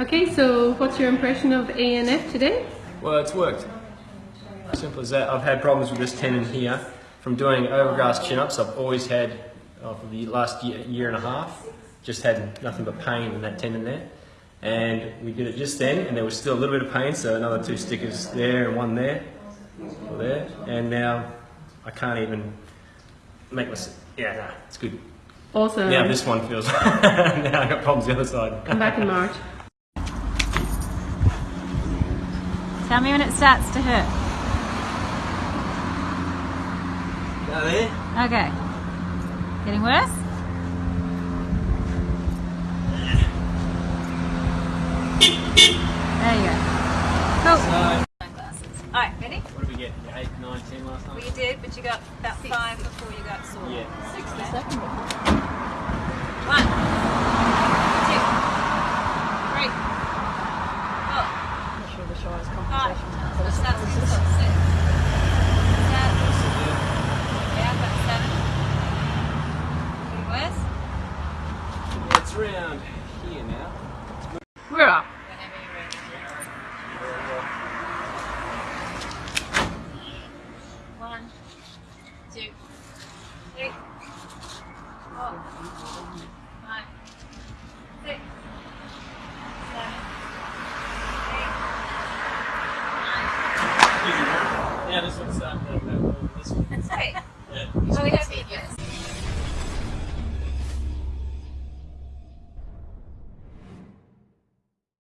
Okay, so what's your impression of ANF today? Well, it's worked. Simple as that. I've had problems with this tendon here. From doing overgrass chin-ups, I've always had, oh, for the last year, year and a half, just had nothing but pain in that tendon there. And we did it just then, and there was still a little bit of pain, so another two stickers there and one there, there. And now I can't even make my, yeah, nah, it's good. Awesome. Now this one feels, now I got problems the other side. Come back in March. Tell me when it starts to hurt. Now there? Okay. Getting worse? There you go. Cool. So, Sunglasses. Alright, ready? what did we get? Eight, nine, ten last Well, you did, but you got about five before you got sore. Yeah. Six the second One, two, three, four, I'm not sure the Shire's five. compensation. So that's six, six, seven. Yeah, I've got seven. Getting worse? It's round here now. We're up. One, two, three, four, five, six, seven, eight, nine. Yeah, this one's uh, uh, uh, this one. That's great. Yeah. We don't need this.